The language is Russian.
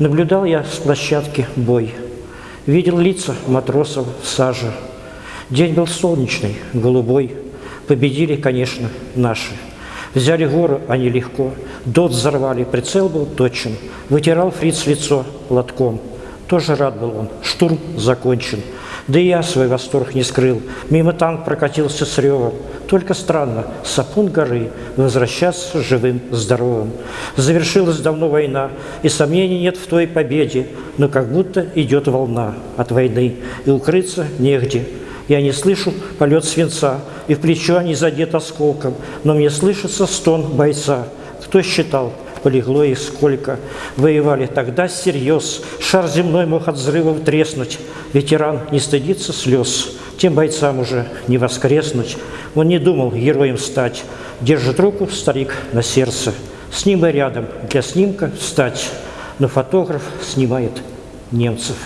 Наблюдал я с площадки бой. Видел лица матросов в. День был солнечный, голубой. Победили, конечно, наши. Взяли гору они легко, дот взорвали, прицел был точен. Вытирал фриц лицо платком. Тоже рад был он, штурм закончен. Да и я свой восторг не скрыл. Мимо танк прокатился с ревом. Только странно, сапун горы возвращаться живым, здоровым. Завершилась давно война, и сомнений нет в той победе, но как будто идет волна от войны, и укрыться негде. Я не слышу полет свинца, и в плечо не задет осколком, но мне слышится стон бойца. Кто считал, полегло их сколько. Воевали тогда всерьез, шар земной мог от взрывов треснуть. Ветеран не стыдится слез, тем бойцам уже не воскреснуть. Он не думал героем стать, держит руку старик на сердце. С ним и рядом для снимка встать, но фотограф снимает немцев.